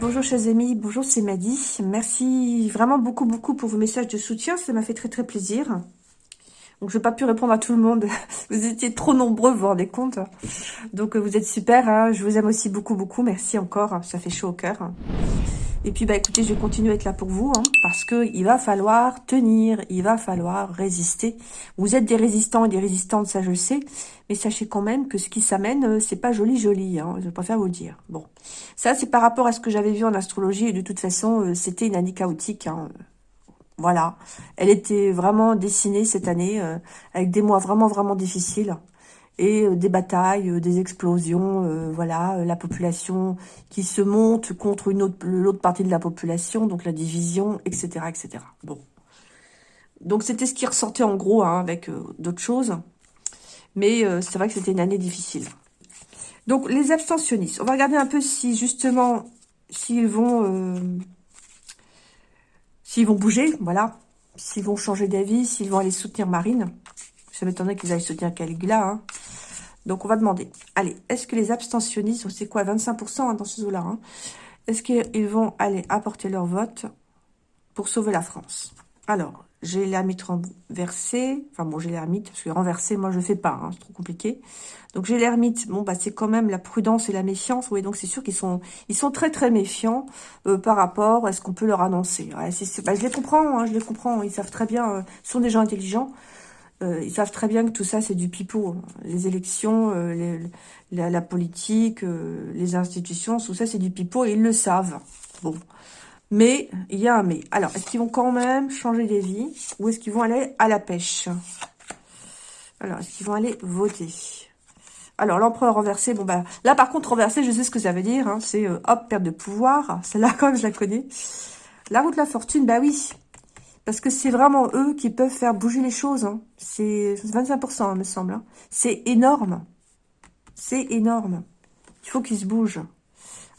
bonjour chers amis, bonjour c'est Maddy. Merci vraiment beaucoup beaucoup pour vos messages de soutien, ça m'a fait très très plaisir. Donc je n'ai pas pu répondre à tout le monde, vous étiez trop nombreux, vous vous rendez compte. Donc vous êtes super, hein. je vous aime aussi beaucoup beaucoup, merci encore, ça fait chaud au cœur. Et puis, bah écoutez, je vais continuer à être là pour vous, hein, parce que il va falloir tenir, il va falloir résister. Vous êtes des résistants et des résistantes, ça je sais, mais sachez quand même que ce qui s'amène, euh, c'est pas joli joli, hein, je préfère vous le dire. Bon, ça c'est par rapport à ce que j'avais vu en astrologie, et de toute façon, euh, c'était une année chaotique, hein. Voilà, elle était vraiment dessinée cette année, euh, avec des mois vraiment vraiment difficiles et euh, des batailles, euh, des explosions, voilà, la population qui se monte contre l'autre partie de la population, donc la division, etc., etc. Bon, donc c'était ce qui ressortait en gros hein, avec d'autres choses, mais c'est vrai que c'était une année difficile. Donc les abstentionnistes, on va regarder un peu si justement s'ils vont s'ils vont bouger, voilà, s'ils vont changer d'avis, s'ils vont aller soutenir Marine. Ça m'étonnerait qu'ils aillent soutenir Caligula, hein. Donc, on va demander, allez, est-ce que les abstentionnistes, c'est quoi, 25% hein, dans ce zoo-là hein, Est-ce qu'ils vont aller apporter leur vote pour sauver la France? Alors, j'ai l'ermite renversé. Enfin, bon, j'ai l'ermite, parce que renversé, moi, je ne fais pas. Hein, c'est trop compliqué. Donc, j'ai l'ermite. Bon, bah, c'est quand même la prudence et la méfiance. Oui, donc c'est sûr qu'ils sont ils sont très, très méfiants euh, par rapport à ce qu'on peut leur annoncer. Ouais, bah, je les comprends, je les comprends. Ils savent très bien. Euh, ce sont des gens intelligents. Euh, ils savent très bien que tout ça, c'est du pipeau. Les élections, euh, la, politique, euh, les institutions, tout ça, c'est du pipeau et ils le savent. Bon. Mais, il y a un mais. Alors, est-ce qu'ils vont quand même changer des vies ou est-ce qu'ils vont aller à la pêche? Alors, est-ce qu'ils vont aller voter? Alors, l'empereur renversé, bon, bah, là, par contre, renversé, je sais ce que ça veut dire. Hein, c'est, hop, perte de pouvoir. Celle-là, quand même, je la connais. La route de la fortune, bah oui. Parce que c'est vraiment eux qui peuvent faire bouger les choses. Hein. C'est 25%, hein, me semble. Hein. C'est énorme. C'est énorme. Il faut qu'ils se bougent.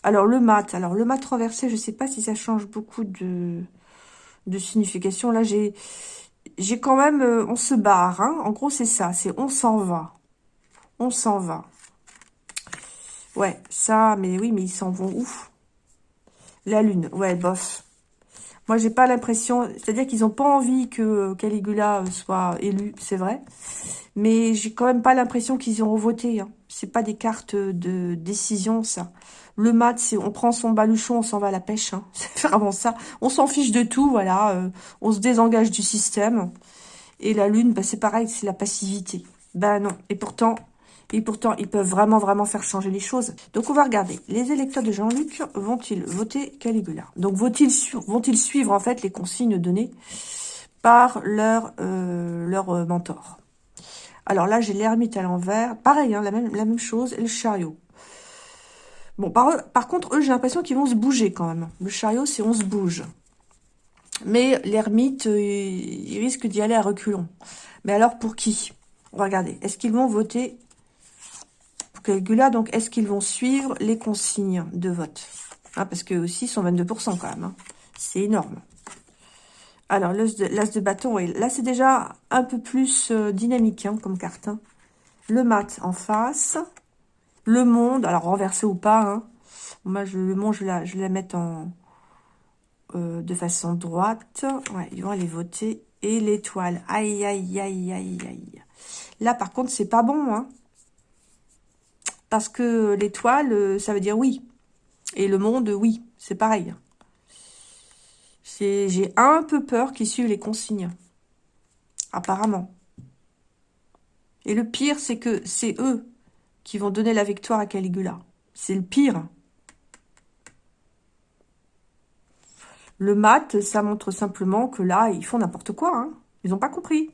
Alors, le mat. Alors, le mat renversé, je ne sais pas si ça change beaucoup de, signification. Là, j'ai j'ai quand même... Euh, on se barre. Hein. En gros, c'est ça. C'est on s'en va. On s'en va. Ouais, ça, mais oui, mais ils s'en vont où? La lune. Ouais, bof. Moi, j'ai pas l'impression... C'est-à-dire qu'ils n'ont pas envie que Caligula soit élu, c'est vrai. Mais j'ai quand même pas l'impression qu'ils ont voté. Hein. C'est pas des cartes de décision, ça. Le mat, c'est on prend son baluchon, on s'en va à la pêche. Hein. C'est vraiment ça. On s'en fiche de tout, voilà. Euh, on se désengage du système. Et la lune, bah, c'est pareil, c'est la passivité. Ben non. Et pourtant, et pourtant, ils peuvent vraiment, vraiment faire changer les choses. Donc, on va regarder. Les électeurs de Jean-Luc vont-ils voter Caligula? Donc, vont-ils vont suivre, en fait, les consignes données par leur, euh, euh, mentor? Alors là, j'ai l'ermite à l'envers. Pareil, hein, la, même, chose. Et le chariot. Bon, par, contre, eux, j'ai l'impression qu'ils vont se bouger quand même. Le chariot, c'est on se bouge. Mais l'ermite, euh, il risque d'y aller à reculons. Mais alors, pour qui? On va regarder. Est-ce qu'ils vont voter? Caligula, donc est-ce qu'ils vont suivre les consignes de vote? Hein, Parce que aussi, ils sont 22% quand même. Hein. C'est énorme. Alors, l'as de, bâton, là, c'est déjà un peu plus euh, dynamique hein, comme carte. Le mat en face. Le monde, alors renversé ou pas. Moi, je, le monde, je, la, je la mettre en, euh, de façon droite. Ouais, ils vont aller voter. Et l'étoile. Aïe, aïe, aïe, aïe, aïe. Là, par contre, c'est pas bon. Hein. Parce que l'étoile, euh, ça veut dire oui. Et le monde, oui. C'est pareil. J'ai un peu peur qu'ils suivent les consignes. Apparemment. Et le pire, c'est que c'est eux qui vont donner la victoire à Caligula. C'est le pire. Le mat, ça montre simplement que là, ils font n'importe quoi. Hein. Ils n'ont pas compris.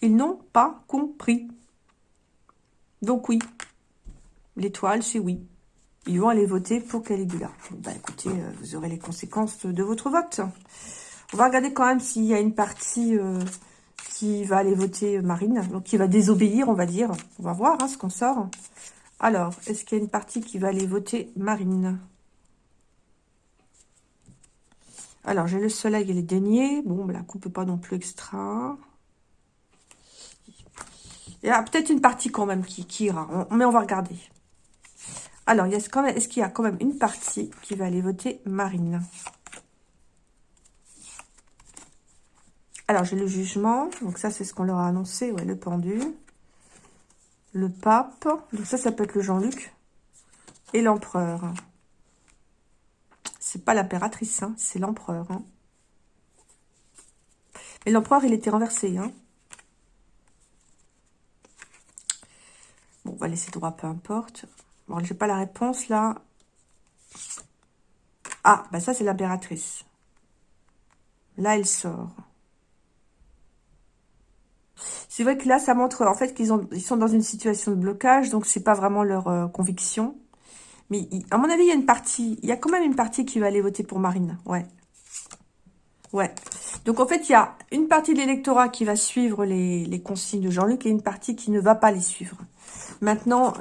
Ils n'ont pas compris. Donc oui, L'étoile, c'est oui. Ils vont aller voter pour Caligula. bah, écoutez, euh, vous aurez les conséquences de votre vote. On va regarder quand même s'il y a une partie euh, qui va aller voter Marine, donc qui va désobéir, on va dire. On va voir hein, ce qu'on sort. Alors, est-ce qu'il y a une partie qui va aller voter Marine? Alors, j'ai le soleil et les deniers. Bon, bah, la coupe pas non plus extra. Il y a peut-être une partie quand même qui, qui ira, mais on va regarder. Alors, est-ce qu'il y a quand même une partie qui va aller voter Marine? Alors, j'ai le jugement. Donc, ça, c'est ce qu'on leur a annoncé. Ouais, le pendu. Le pape. Donc, ça, ça peut être le Jean-Luc. Et l'empereur. C'est pas l'impératrice, hein, c'est l'empereur. Hein. Mais l'empereur, il était renversé. Hein. Bon, on va laisser droit, peu importe. Bon, j'ai pas la réponse, là. Ah, bah ça, c'est l'impératrice. Là, elle sort. C'est vrai que là, ça montre en fait qu'ils ils sont dans une situation de blocage, donc c'est pas vraiment leur euh, conviction. Mais à mon avis, il y a une partie, il y a quand même une partie qui va aller voter pour Marine. Ouais. Ouais. Donc en fait, il y a une partie de l'électorat qui va suivre les, consignes de Jean-Luc et une partie qui ne va pas les suivre. Maintenant,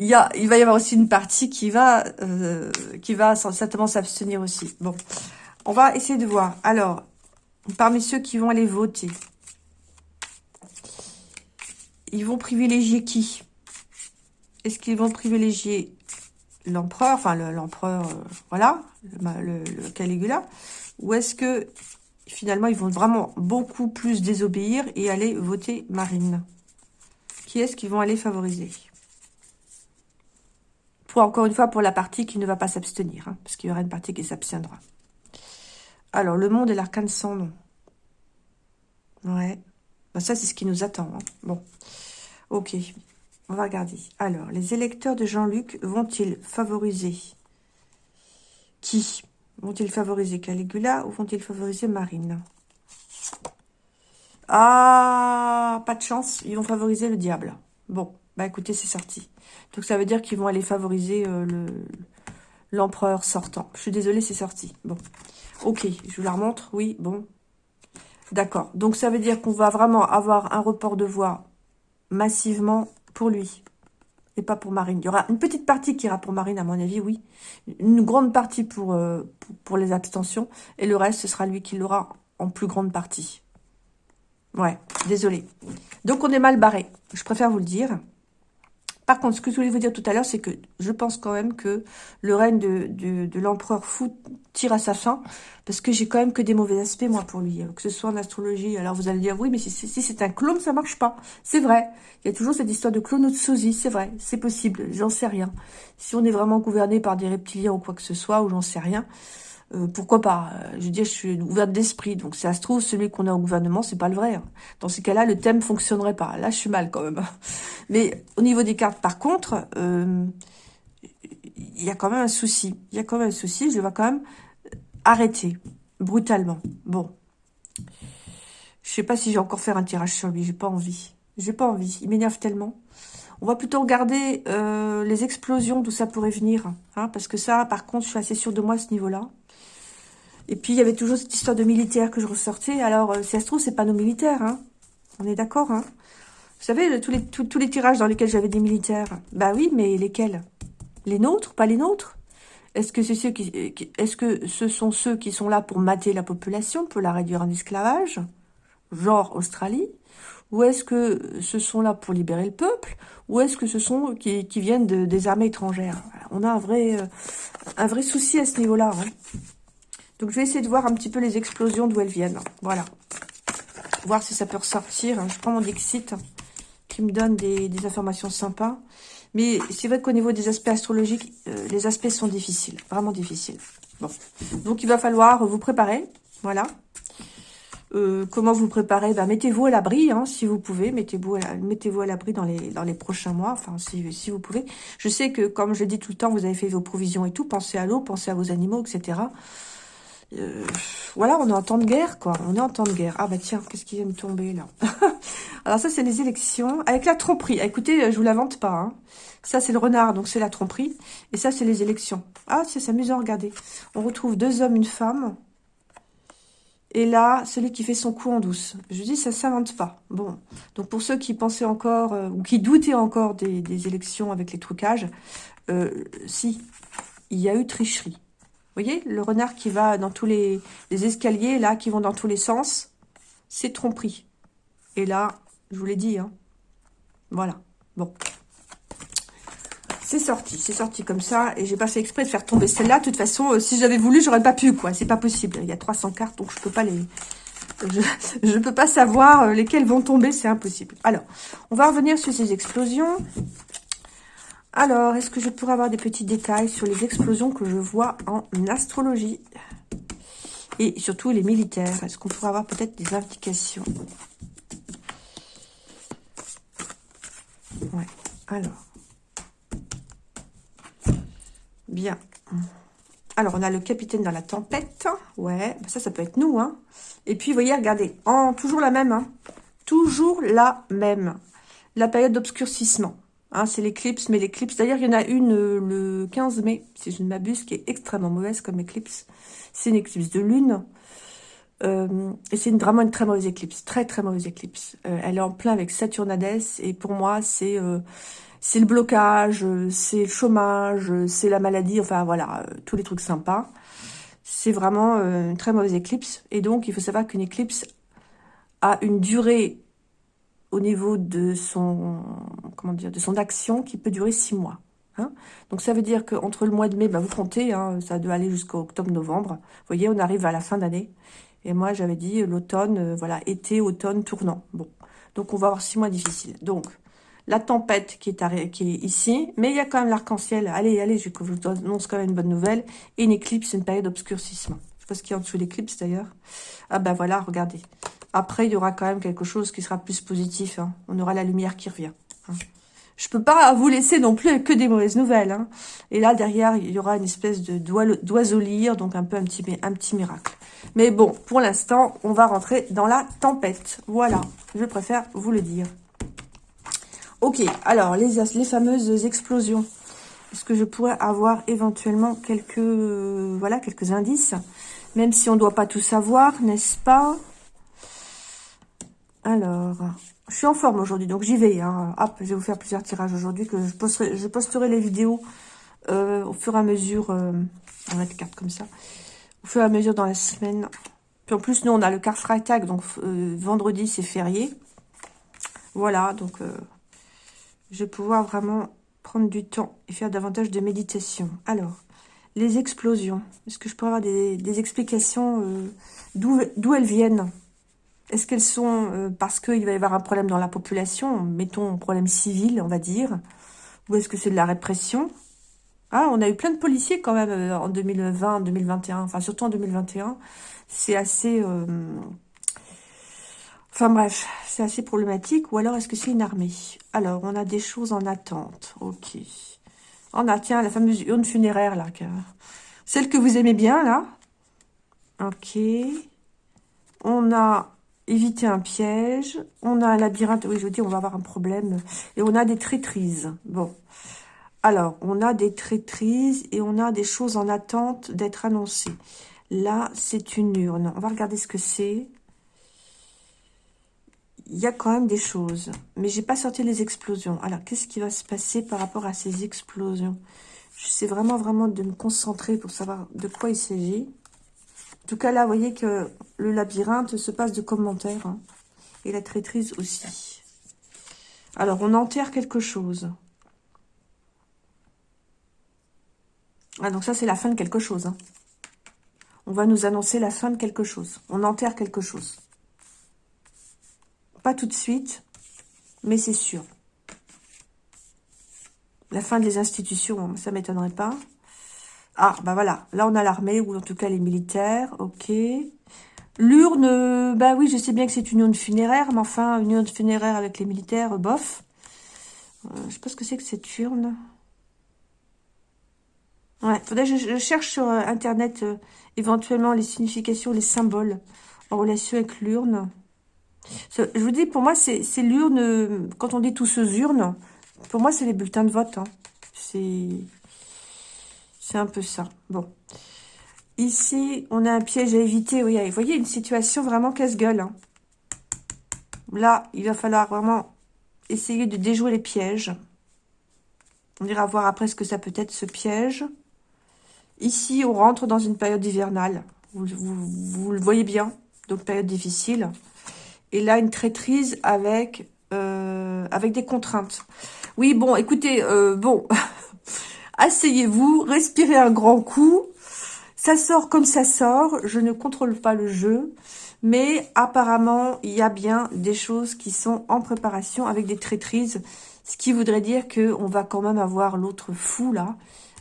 il, va y avoir aussi une partie qui va, euh, certainement s'abstenir aussi. Bon, on va essayer de voir. Alors, parmi ceux qui vont aller voter, ils vont privilégier qui? Est-ce qu'ils vont privilégier l'empereur, enfin l'empereur, euh, voilà, le, Caligula, ou est-ce que finalement ils vont vraiment beaucoup plus désobéir et aller voter Marine? Qui est-ce qu'ils vont aller favoriser? Pour encore une fois, pour la partie qui ne va pas s'abstenir, hein, parce qu'il y aura une partie qui s'abstiendra. Alors, le monde et l'arcane sans nom. Ouais. Bah, ça, c'est ce qui nous attend. Hein. Bon. Ok. On va regarder. Alors, les électeurs de Jean-Luc vont-ils favoriser qui? Vont-ils favoriser Caligula ou vont-ils favoriser Marine? Ah, pas de chance. Ils vont favoriser le diable. Bon, bah écoutez, c'est sorti. Donc ça veut dire qu'ils vont aller favoriser euh, le l'empereur sortant. Je suis désolée, c'est sorti. Bon, ok, je vous la remontre. Oui, bon, D'accord. Donc, ça veut dire qu'on va vraiment avoir un report de voix massivement pour lui. Et pas pour Marine. Il y aura une petite partie qui ira pour Marine, à mon avis, oui. Une grande partie pour, euh, pour, les abstentions. Et le reste, ce sera lui qui l'aura en plus grande partie. Ouais, désolé. Donc, on est mal barré. Je préfère vous le dire. Par contre, ce que je voulais vous dire tout à l'heure, c'est que je pense quand même que le règne de, l'empereur fou tire à sa fin, parce que j'ai quand même que des mauvais aspects, moi, pour lui, que ce soit en astrologie. Alors, vous allez dire, oui, mais si, c'est un clone, ça marche pas. C'est vrai. Il y a toujours cette histoire de clone ou de sosie, c'est vrai, c'est possible, j'en sais rien. Si on est vraiment gouverné par des reptiliens ou quoi que ce soit, ou j'en sais rien, euh, pourquoi pas Je veux dire, je suis ouverte d'esprit, donc si ça se trouve, celui qu'on a au gouvernement, c'est pas le vrai. Hein. Dans ces cas-là, le thème fonctionnerait pas. Là, je suis mal quand même. Mais au niveau des cartes, par contre, euh, il y a quand même un souci. Il y a quand même un souci, je le vois quand même arrêter, brutalement. Bon. Je sais pas si j'ai encore faire un tirage sur lui, j'ai pas envie. J'ai pas envie, il m'énerve tellement. On va plutôt regarder euh, les explosions d'où ça pourrait venir. Hein, parce que ça, par contre, je suis assez sûre de moi à ce niveau-là. Et puis, il y avait toujours cette histoire de militaires que je ressortais. Alors, euh, si ça se trouve, c'est pas nos militaires. Hein. On est d'accord. Hein Vous savez, tous les, tirages dans lesquels j'avais des militaires. Bah oui, mais lesquels? Les nôtres? Pas les nôtres? Est-ce que, ceux qui, est-ce que ce sont ceux qui sont là pour mater la population, pour la réduire en esclavage? Genre Australie? Ou est-ce que ce sont là pour libérer le peuple? Ou est-ce que ce sont qui, qui viennent de, des armées étrangères? On a un vrai, euh, un vrai souci à ce niveau-là. Hein. Donc, je vais essayer de voir un petit peu les explosions d'où elles viennent. Voilà. Voir si ça peut ressortir. Je prends mon Dixit qui me donne des, informations sympas. Mais c'est vrai qu'au niveau des aspects astrologiques, euh, les aspects sont difficiles. Vraiment difficiles. Bon. Donc, il va falloir vous préparer. Voilà. Euh, comment vous préparer ben, Mettez-vous à l'abri, hein, si vous pouvez. Mettez-vous à, mettez à l'abri dans les, dans les prochains mois, enfin, si, si vous pouvez. Je sais que, comme je dis tout le temps, vous avez fait vos provisions et tout. Pensez à l'eau, pensez à vos animaux, etc. Euh, voilà, on est en temps de guerre, quoi. On est en temps de guerre. Ah bah tiens, qu'est-ce qui vient de tomber, là Alors ça, c'est les élections. Avec la tromperie. Ah, écoutez, je vous la vante pas. Hein. Ça, c'est le renard, donc c'est la tromperie. Et ça, c'est les élections. Ah, c'est amusant, regardez. On retrouve deux hommes, une femme. Et là, celui qui fait son coup en douce. Je dis, ça s'invente pas. Bon, donc pour ceux qui pensaient encore, euh, ou qui doutaient encore des, élections avec les trucages, euh, si, il y a eu tricherie voyez, le renard qui va dans tous les, escaliers, là, qui vont dans tous les sens, c'est tromperie. Et là, je vous l'ai dit, hein. Voilà. Bon. c'est sorti, c'est sorti comme ça. Et j'ai pas fait exprès de faire tomber celle-là. De toute façon, euh, si j'avais voulu, j'aurais pas pu, quoi. C'est pas possible. Il y a 300 cartes, donc je peux pas les... Je ne peux pas savoir euh, lesquelles vont tomber, c'est impossible. Alors, on va revenir sur ces explosions. Alors, est-ce que je pourrais avoir des petits détails sur les explosions que je vois en astrologie Et surtout les militaires? Est-ce qu'on pourrait avoir peut-être des indications? Ouais, alors. Bien. Alors, on a le capitaine dans la tempête. Ouais, bah ça, ça peut être nous. Hein. Et puis, vous voyez, regardez, en toujours la même. Hein. Toujours la même. La période d'obscurcissement. Hein, c'est l'éclipse, mais l'éclipse, d'ailleurs, il y en a une euh, le 15 mai, si je ne m'abuse, qui est extrêmement mauvaise comme éclipse. C'est une éclipse de lune. Euh, et c'est vraiment une très mauvaise éclipse, très très mauvaise éclipse. Euh, elle est en plein avec Saturne et pour moi, c'est c'est le blocage, c'est le chômage, c'est la maladie, enfin voilà, tous les trucs sympas. C'est vraiment une très mauvaise éclipse. Et donc, il faut savoir qu'une éclipse a une durée au niveau de son, action qui peut durer six mois. Hein. Donc ça veut dire qu'entre le mois de mai, bah, vous comptez, hein, ça doit aller jusqu'au octobre-novembre. Vous voyez, on arrive à la fin d'année. Et moi, j'avais dit l'automne, euh, voilà, été, automne, tournant. Bon, donc on va avoir six mois difficiles. Donc, la tempête qui est, qui est ici, mais il y a quand même l'arc-en-ciel. Allez, allez, je vous annonce quand même une bonne nouvelle. Et une éclipse, une période d'obscurcissement. Je sais pas ce qu'il y a en dessous de l'éclipse d'ailleurs. Ah ben voilà, regardez. Après, il y aura quand même quelque chose qui sera plus positif. Hein. On aura la lumière qui revient. Hein. Je peux pas vous laisser non plus que des mauvaises nouvelles. Hein. Et là, derrière, il y aura une espèce de d'oiseau lire, donc un peu un petit, miracle. Mais bon, pour l'instant, on va rentrer dans la tempête. Voilà, je préfère vous le dire. Ok, alors, les, fameuses explosions. Est-ce que je pourrais avoir éventuellement quelques, voilà, quelques indices? Même si on ne doit pas tout savoir, n'est-ce pas? Alors, je suis en forme aujourd'hui, donc j'y vais. Hein. Hop, je vais vous faire plusieurs tirages aujourd'hui, que je posterai, les vidéos euh, au fur et à mesure. Euh, on va cartes comme ça. Au fur et à mesure dans la semaine. Puis en plus, nous, on a le car Freitag, donc euh, vendredi, c'est férié. Voilà, donc je vais pouvoir vraiment prendre du temps et faire davantage de méditation. Alors, les explosions. Est-ce que je pourrais avoir des explications d'où elles viennent? Est-ce qu'elles sont euh, parce qu'il va y avoir un problème dans la population, mettons un problème civil, on va dire, ou est-ce que c'est de la répression? Ah, on a eu plein de policiers quand même euh, en 2020, 2021, enfin surtout en 2021. C'est assez... Euh, enfin bref, c'est assez problématique. Ou alors est-ce que c'est une armée? Alors, on a des choses en attente. Ok. On a, tiens, la fameuse urne funéraire, là. Celle que vous aimez bien, là. Ok. On a éviter un piège. On a un labyrinthe. Oui, je vous dis, on va avoir un problème. Et on a des traîtrises. Bon. Alors, on a des traîtrises et on a des choses en attente d'être annoncées. Là, c'est une urne. On va regarder ce que c'est. Il y a quand même des choses. Mais j'ai pas sorti les explosions. Alors, qu'est-ce qui va se passer par rapport à ces explosions? J'essaie vraiment, vraiment de me concentrer pour savoir de quoi il s'agit tout cas, là, voyez que le labyrinthe se passe de commentaires. Hein. et la traîtrise aussi. Alors, on enterre quelque chose. Ah, donc ça, c'est la fin de quelque chose. Hein. On va nous annoncer la fin de quelque chose. On enterre quelque chose. Pas tout de suite, mais c'est sûr. La fin des institutions, ça m'étonnerait pas. Ah, bah voilà. Là, on a l'armée, ou en tout cas les militaires. Ok. L'urne, bah oui, je sais bien que c'est une urne funéraire, mais enfin, une urne funéraire avec les militaires, bof. Euh, je sais pas ce que c'est que cette urne. Ouais, faudrait que je, cherche sur euh, Internet euh, éventuellement les significations, les symboles en relation avec l'urne. Je vous dis, pour moi, c'est l'urne, quand on dit tous ces urnes, pour moi, c'est les bulletins de vote. Hein. C'est c'est un peu ça. Bon. Ici, on a un piège à éviter. Oui, vous voyez, une situation vraiment casse-gueule. Hein. Là, il va falloir vraiment essayer de déjouer les pièges. On ira voir après ce que ça peut être, ce piège. Ici, on rentre dans une période hivernale. Vous, le voyez bien. Donc, période difficile. Et là, une traîtrise avec, euh, avec des contraintes. Oui, bon, écoutez, euh, bon... asseyez-vous, respirez un grand coup. Ça sort comme ça sort. Je ne contrôle pas le jeu. Mais apparemment, il y a bien des choses qui sont en préparation avec des traîtrises. Ce qui voudrait dire qu'on va quand même avoir l'autre fou, là,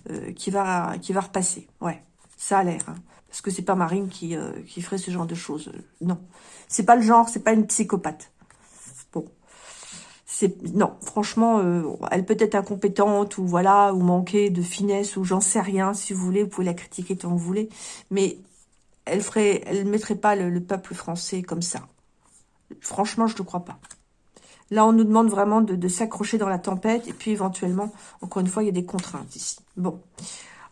euh, qui, va, qui va repasser. Ouais, ça a l'air. Hein. Parce que c'est pas Marine qui, euh, qui ferait ce genre de choses. Non, c'est pas le genre, c'est pas une psychopathe. Non, franchement, euh, elle peut être incompétente ou voilà, ou manquer de finesse ou j'en sais rien. Si vous voulez, vous pouvez la critiquer tant que vous voulez, mais elle ferait, elle mettrait pas le, peuple français comme ça. Franchement, je ne crois pas. Là, on nous demande vraiment de, s'accrocher dans la tempête. Et puis, éventuellement, encore une fois, il y a des contraintes ici. Bon.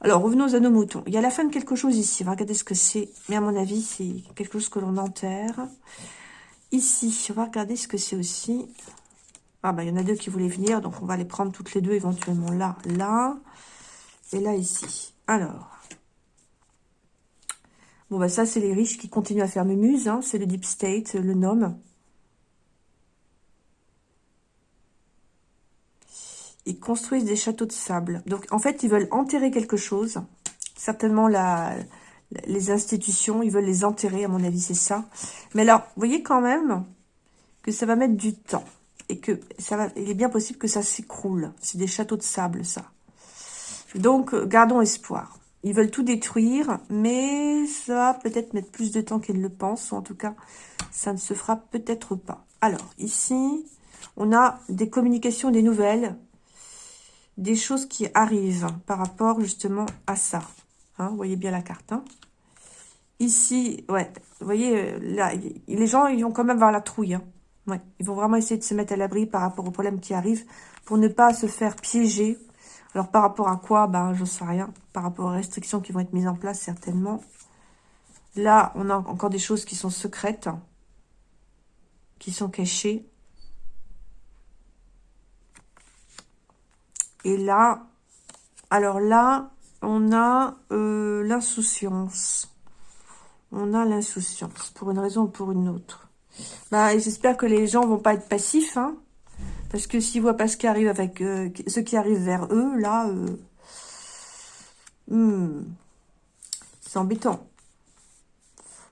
Alors, revenons à nos moutons. Il y a la fin de quelque chose ici. Va regarder ce que c'est. Mais à mon avis, c'est quelque chose que l'on enterre. Ici, on va regarder ce que c'est aussi. Ah, bah, il y en a deux qui voulaient venir. Donc, on va les prendre toutes les deux, éventuellement là, là. Et là, ici. Alors, Bon, bah ça, c'est les riches qui continuent à faire mumuse. Hein. C'est le Deep State, le nom. Ils construisent des châteaux de sable. Donc, en fait, ils veulent enterrer quelque chose. Certainement, la, les institutions, ils veulent les enterrer, à mon avis, c'est ça. Mais alors, vous voyez quand même que ça va mettre du temps. Et que ça va, il est bien possible que ça s'écroule. C'est des châteaux de sable, ça. Donc, gardons espoir. Ils veulent tout détruire, mais ça va peut-être mettre plus de temps qu'ils le pensent. Ou en tout cas, ça ne se fera peut-être pas. Alors, ici, on a des communications, des nouvelles, des choses qui arrivent par rapport justement à ça. Hein, vous voyez bien la carte. Hein. Ici, ouais, vous voyez, euh, là, les gens, ils vont quand même avoir la trouille. Hein. Ouais, ils vont vraiment essayer de se mettre à l'abri par rapport aux problèmes qui arrivent pour ne pas se faire piéger alors, par rapport à quoi? Ben, je sais rien. Par rapport aux restrictions qui vont être mises en place, certainement. Là, on a encore des choses qui sont secrètes, qui sont cachées. Et là, alors là, on a euh, l'insouciance. On a l'insouciance, pour une raison ou pour une autre. Bah, J'espère que les gens vont pas être passifs, hein, parce que s'ils voient pas ce qui arrive avec euh, ce qui arrive vers eux, là, euh, hmm, c'est embêtant.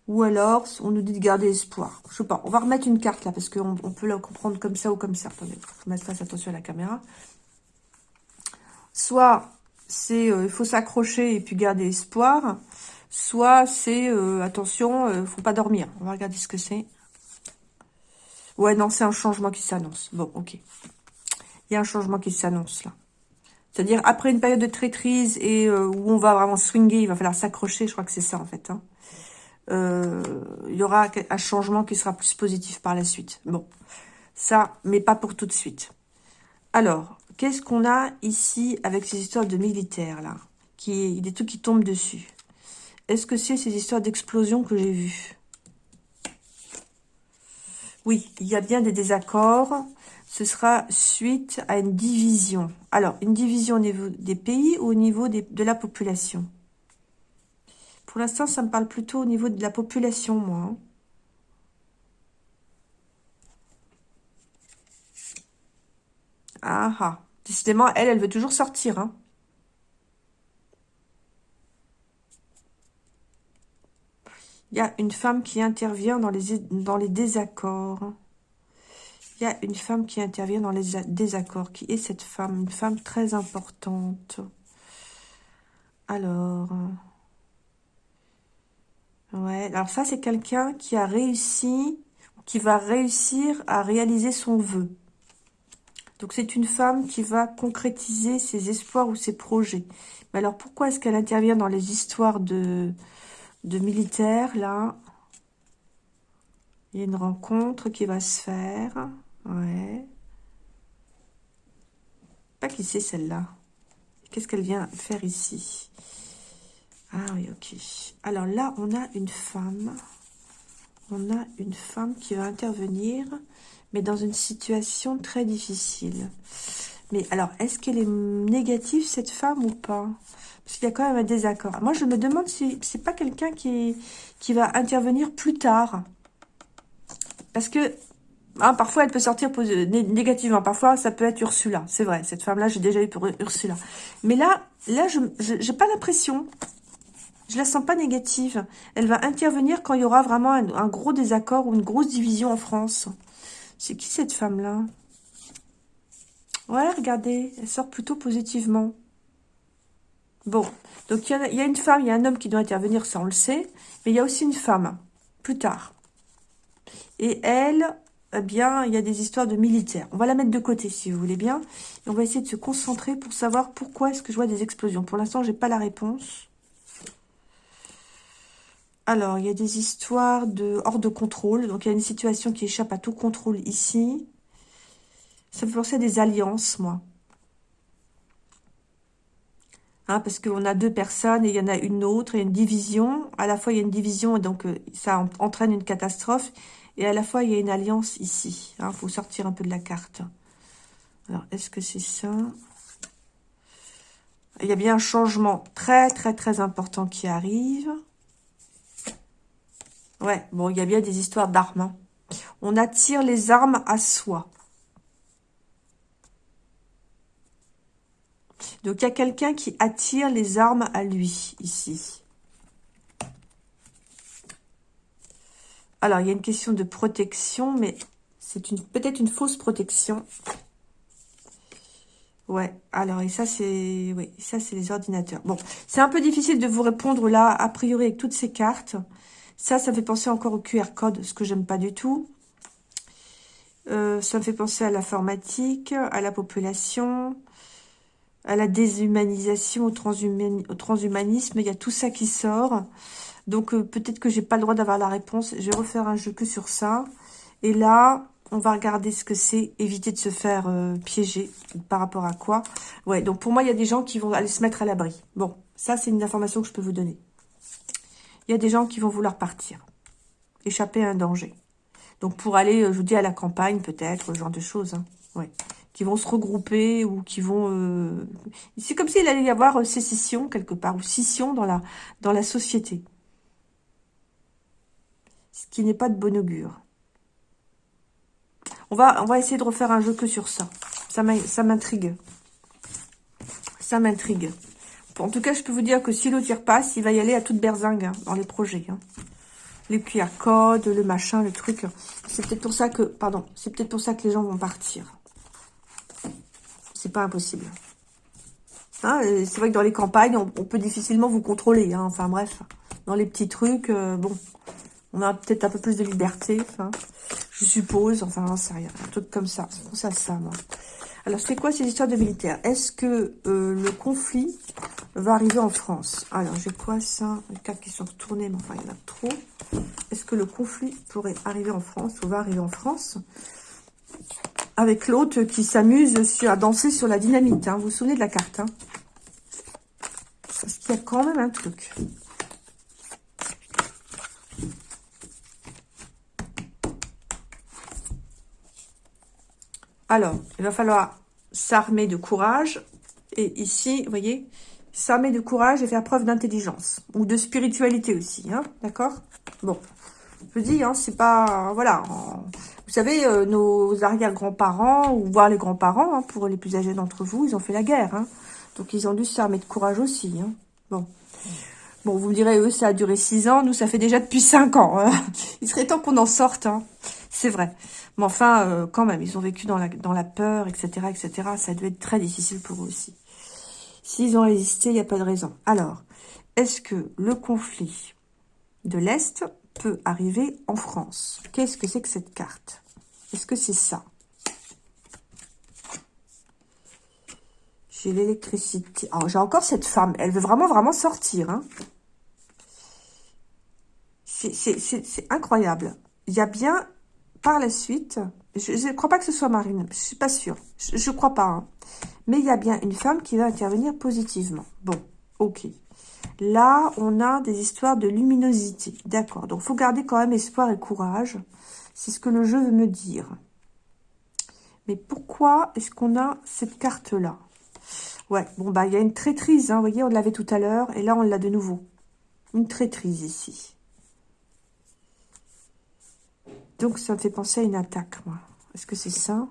Ou alors, on nous dit de garder espoir. Je sais pas, on va remettre une carte là, parce qu'on on peut la comprendre comme ça ou comme ça. Attendez, faut mettre face attention à la caméra. Soit, c'est euh, il faut s'accrocher et puis garder espoir. Soit, c'est, attention, faut pas dormir. On va regarder ce que c'est. Ouais, non, c'est un changement qui s'annonce. Bon, ok. Il y a un changement qui s'annonce, là. C'est-à-dire, après une période de traîtrise et euh, où on va vraiment swinger, il va falloir s'accrocher, je crois que c'est ça, en fait. Hein. Euh, il y aura un changement qui sera plus positif par la suite. Bon, ça, mais pas pour tout de suite. Alors, qu'est-ce qu'on a ici avec ces histoires de militaires, là? Qui, Des trucs qui tombent dessus. Est-ce que c'est ces histoires d'explosion que j'ai vues? Oui, il y a bien des désaccords. Ce sera suite à une division. Alors, une division au niveau des pays ou au niveau de la population? Pour l'instant, ça me parle plutôt au niveau de la population, moi. Hein. Ah ah. Décidément, elle, elle veut toujours sortir. Hein. Il y a une femme qui intervient dans les, désaccords. Il y a une femme qui intervient dans les désaccords. Qui est cette femme Une femme très importante. Alors... Ouais, alors ça, c'est quelqu'un qui a réussi, qui va réussir à réaliser son vœu. Donc, c'est une femme qui va concrétiser ses espoirs ou ses projets. Mais alors, pourquoi est-ce qu'elle intervient dans les histoires de, de militaires, là. Il y a une rencontre qui va se faire. Ouais. Pas qui c'est celle-là. Qu'est-ce qu'elle vient faire ici? Ah oui, ok. Alors là, on a une femme. On a une femme qui va intervenir, mais dans une situation très difficile. Mais alors, est-ce qu'elle est négative, cette femme, ou pas? Parce qu'il y a quand même un désaccord. Moi, je me demande si c'est pas quelqu'un qui, va intervenir plus tard. Parce que Hein, parfois, elle peut sortir négativement. Parfois, ça peut être Ursula. C'est vrai, cette femme-là, j'ai déjà eu pour Ursula. Mais là, là, je n'ai pas l'impression. Je la sens pas négative. Elle va intervenir quand il y aura vraiment un, gros désaccord ou une grosse division en France. C'est qui cette femme-là? Ouais, regardez, elle sort plutôt positivement. Bon, donc il y, a une femme, il y a un homme qui doit intervenir, ça on le sait. Mais il y a aussi une femme, plus tard. Et elle, eh bien, il y a des histoires de militaires. On va la mettre de côté, si vous voulez bien. On va essayer de se concentrer pour savoir pourquoi est-ce que je vois des explosions. Pour l'instant, je n'ai pas la réponse. Alors, il y a des histoires de hors de contrôle. Donc, il y a une situation qui échappe à tout contrôle ici. Ça me fait des alliances, moi. Hein, parce qu'on a deux personnes et il y en a une autre, et une division. À la fois, il y a une division et donc euh, ça entraîne une catastrophe. Et à la fois, il y a une alliance ici. Il hein, faut sortir un peu de la carte. Alors, est-ce que c'est ça? Il y a bien un changement très, très, très important qui arrive. Ouais, bon, il y a bien des histoires d'armes. Hein. On attire les armes à soi. Donc, il y a quelqu'un qui attire les armes à lui, ici. Alors, il y a une question de protection, mais c'est peut-être une fausse protection. Ouais, alors, et ça, c'est oui, ça c'est les ordinateurs. Bon, c'est un peu difficile de vous répondre là, a priori, avec toutes ces cartes. Ça, ça me fait penser encore au QR code, ce que j'aime pas du tout. Euh, ça me fait penser à l'informatique, à la population, à la déshumanisation, au, transhumanisme. Il y a tout ça qui sort. Donc, euh, peut-être que j'ai pas le droit d'avoir la réponse. Je vais refaire un jeu que sur ça. Et là, on va regarder ce que c'est. Éviter de se faire euh, piéger. Par rapport à quoi Ouais, donc pour moi, il y a des gens qui vont aller se mettre à l'abri. Bon, ça, c'est une information que je peux vous donner. Il y a des gens qui vont vouloir partir. Échapper à un danger. Donc, pour aller, euh, je vous dis, à la campagne, peut-être, ce genre de choses. Hein. Ouais. Qui vont se regrouper ou qui vont... C'est comme s'il allait y avoir sécession, quelque part, ou scission dans la, société ce qui n'est pas de bon augure. On va, essayer de refaire un jeu que sur ça. Ça m'intrigue. Ça m'intrigue. En tout cas, je peux vous dire que si l'autre passe, il va y aller à toute berzingue hein, dans les projets. Hein. Les QR codes, le machin, le truc. C'est peut-être pour ça que, pardon, c'est peut-être pour ça que les gens vont partir. C'est pas impossible. Hein, c'est vrai que dans les campagnes, on, peut difficilement vous contrôler. Enfin bref, dans les petits trucs, euh, bon, on a peut-être un peu plus de liberté, je suppose, enfin, c'est rien, un truc comme ça. C'est pour ça, ça, moi. Alors, c'est quoi ces histoires de militaires? Est-ce que euh, le conflit va arriver en France? Alors, j'ai quoi ça? Les cartes qui sont retournées, mais enfin, il y en a trop. Est-ce que le conflit pourrait arriver en France ou va arriver en France? Avec l'autre qui s'amuse à danser sur la dynamite. Hein. Vous vous souvenez de la carte hein Parce qu'il y a quand même un truc. Alors, il va falloir s'armer de courage. Et ici, vous voyez, s'armer de courage et faire preuve d'intelligence. Ou de spiritualité aussi, hein, d'accord? Bon, je dis, c'est pas... Voilà, savez, euh, nos arrière-grands-parents, ou voire les grands-parents, hein, pour les plus âgés d'entre vous, ils ont fait la guerre. Hein. Donc, ils ont dû s'armer de courage aussi. Hein. Bon. Bon, vous me direz, eux, ça a duré six ans. Nous, ça fait déjà depuis cinq ans. Il serait temps qu'on en sorte. C'est vrai. Mais enfin, euh, quand même, ils ont vécu dans la, dans la peur, etc., etc. Ça a dû être très difficile pour eux aussi. S'ils ont résisté, il n'y a pas de raison. Alors, est-ce que le conflit de l'Est peut arriver en France? Qu'est-ce que c'est que cette carte? Est-ce que c'est ça? J'ai l'électricité. Oh, j'ai encore cette femme. Elle veut vraiment, vraiment sortir. Hein. C'est incroyable. Il y a bien par la suite, je ne crois pas que ce soit Marine, je suis pas sûre, je ne crois pas. Hein. Mais il y a bien une femme qui va intervenir positivement. Bon, ok. Là, on a des histoires de luminosité. D'accord, donc faut garder quand même espoir et courage. C'est ce que le jeu veut me dire. Mais pourquoi est-ce qu'on a cette carte-là? Ouais, bon, bah, il y a une traîtrise, hein, vous voyez, on l'avait tout à l'heure, et là, on l'a de nouveau. Une traîtrise ici. Donc, ça me fait penser à une attaque, moi. Est-ce que c'est ça?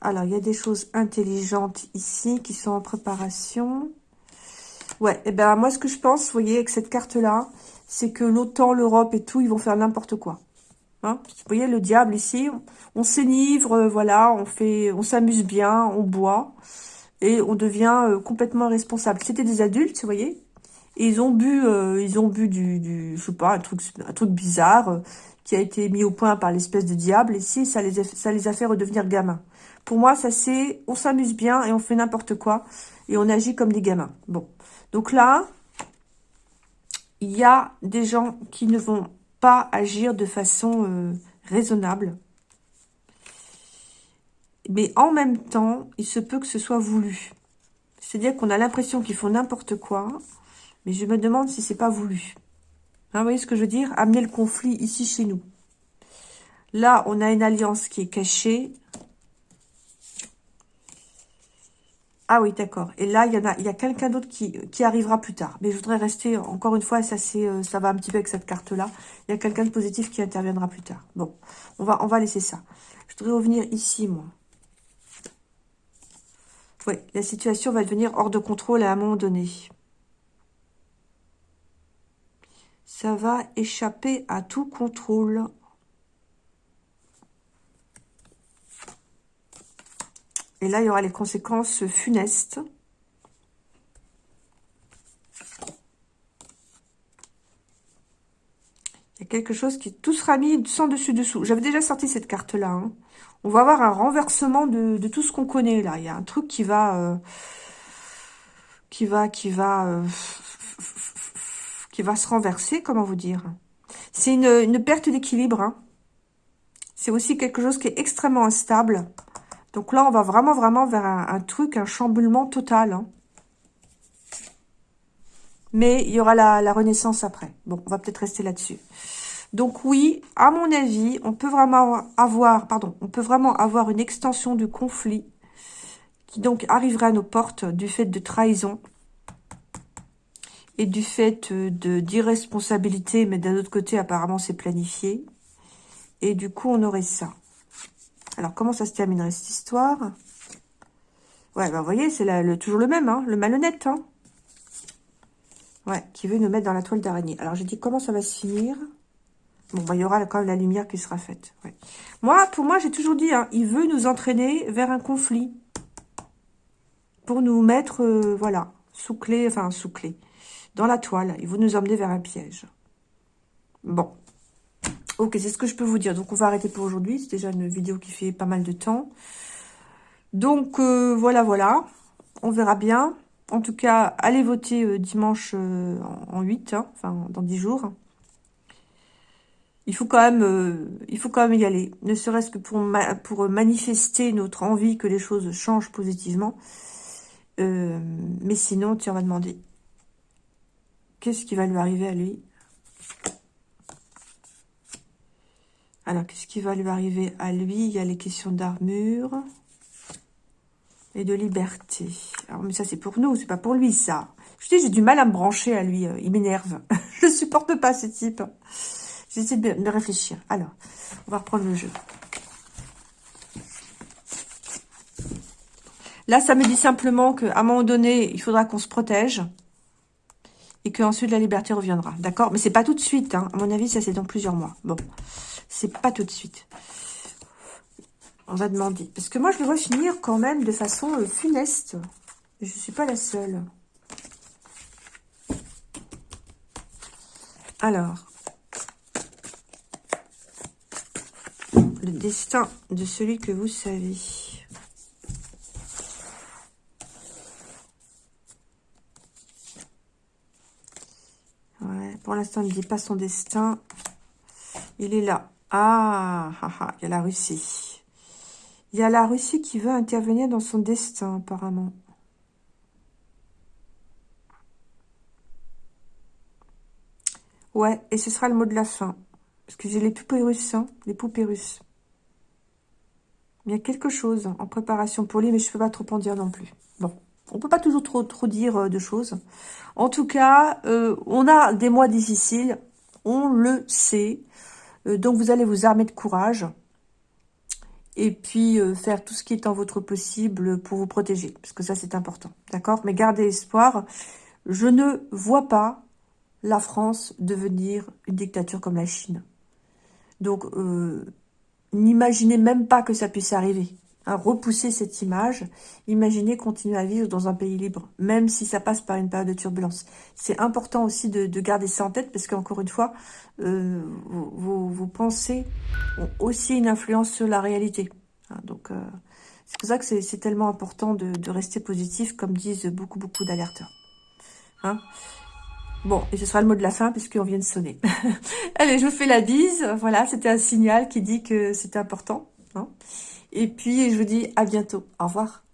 Alors, il y a des choses intelligentes ici qui sont en préparation. Ouais, et eh ben moi, ce que je pense, vous voyez, avec cette carte-là, c'est que l'OTAN, l'Europe et tout, ils vont faire n'importe quoi. Hein vous voyez, le diable ici, on, s'énivre, euh, voilà, on fait, on s'amuse bien, on boit, et on devient euh, complètement responsable. C'était des adultes, vous voyez, et ils ont bu, euh, ils ont bu du, je sais pas, un truc, bizarre, qui a été mis au point par l'espèce de diable. Si, ça les, a, ça les a fait redevenir gamins. Pour moi, ça c'est, on s'amuse bien et on fait n'importe quoi. Et on agit comme des gamins. Bon. Donc là, il y a des gens qui ne vont pas agir de façon euh, raisonnable. Mais en même temps, il se peut que ce soit voulu. C'est-à-dire qu'on a l'impression qu'ils font n'importe quoi, mais je me demande si c'est pas voulu. Hein, vous voyez ce que je veux dire? Amener le conflit ici chez nous. Là, on a une alliance qui est cachée. Ah oui, d'accord. Et là, il y a, il y a quelqu'un d'autre qui, qui arrivera plus tard. Mais je voudrais rester, encore une fois, ça euh, ça va un petit peu avec cette carte-là. Il y a quelqu'un de positif qui interviendra plus tard. Bon, on va, on va laisser ça. Je voudrais revenir ici, moi. Oui, la situation va devenir hors de contrôle à un moment donné. ça va échapper à tout contrôle. Et là, il y aura les conséquences funestes. Il y a quelque chose qui... Tout sera mis sans dessus-dessous. J'avais déjà sorti cette carte-là. Hein. On va avoir un renversement de, tout ce qu'on connaît, là. Il y a un truc qui va... Euh, qui va... Qui va... Euh, qui va se renverser, comment vous dire C'est une, perte d'équilibre. Hein. C'est aussi quelque chose qui est extrêmement instable. Donc là, on va vraiment, vraiment vers un, truc, un chamboulement total. Hein. Mais il y aura la, renaissance après. Bon, on va peut-être rester là-dessus. Donc oui, à mon avis, on peut vraiment avoir, pardon, on peut vraiment avoir une extension du conflit qui donc arriverait à nos portes du fait de trahison et du fait euh, d'irresponsabilité, mais d'un autre côté, apparemment, c'est planifié. Et du coup, on aurait ça. Alors, comment ça se terminerait, cette histoire? Ouais, ben, vous voyez, c'est toujours le même, hein, le malhonnête, hein Ouais, qui veut nous mettre dans la toile d'araignée. Alors, j'ai dit, comment ça va se finir? Bon, ben, il y aura quand même la lumière qui sera faite. Moi, pour moi, j'ai toujours dit, hein, il veut nous entraîner vers un conflit. Pour nous mettre, euh, voilà, sous clé, enfin, sous clé dans la toile et vous nous emmenez vers un piège. Bon. Ok, c'est ce que je peux vous dire. Donc, on va arrêter pour aujourd'hui. C'est déjà une vidéo qui fait pas mal de temps. Donc, euh, voilà, voilà. On verra bien. En tout cas, allez voter euh, dimanche euh, en 8, hein, enfin, dans 10 jours. Il faut quand même, il faut quand même y aller. Ne serait-ce que pour, pour manifester notre envie que les choses changent positivement. mais sinon, tu vas demander Qu'est-ce qui va lui arriver à lui? Alors, qu'est-ce qui va lui arriver à lui? Il y a les questions d'armure et de liberté. Alors, mais ça, c'est pour nous, c'est pas pour lui, ça. Je dis, j'ai du mal à me brancher à lui. Euh, il m'énerve. Je supporte pas ce type. J'essaie de, de réfléchir. Alors, on va reprendre le jeu. Là, ça me dit simplement qu'à un moment donné, il faudra qu'on se protège et qu'ensuite la liberté reviendra. D'accord? Mais c'est pas tout de suite. Hein. À mon avis, ça c'est dans plusieurs mois. Bon, c'est pas tout de suite. On va demander. Parce que moi, je le vois finir quand même de façon euh, funeste. Je suis pas la seule. Alors. Le destin de celui que vous savez. Pour l'instant, il ne dit pas son destin. Il est là. Ah, ah, ah, il y a la Russie. Il y a la Russie qui veut intervenir dans son destin, apparemment. Ouais, et ce sera le mot de la fin. J'ai les poupées russes, hein, les poupées russes. Il y a quelque chose en préparation pour lui, mais je ne peux pas trop en dire non plus. Bon. On peut pas toujours trop, trop dire euh, de choses. En tout cas, euh, on a des mois difficiles, on le sait. Donc, vous allez vous armer de courage et puis faire tout ce qui est en votre possible pour vous protéger, parce que ça, c'est important, d'accord? Mais gardez espoir. Je ne vois pas la France devenir une dictature comme la Chine. Donc, n'imaginez même pas que ça puisse arriver repousser cette image. Imaginez continuer à vivre dans un pays libre, même si ça passe par une période de turbulence. C'est important aussi de, garder ça en tête, parce qu'encore une fois, vos, pensées ont aussi une influence sur la réalité. Hein, donc, euh, c'est pour ça que c'est tellement important de, rester positif, comme disent beaucoup, beaucoup d'alerteurs. Hein Bon, et ce sera le mot de la fin puisqu'on vient de sonner. Allez, je vous fais la bise. Voilà, c'était un signal qui dit que c'était important. Hein et puis, je vous dis à bientôt. Au revoir.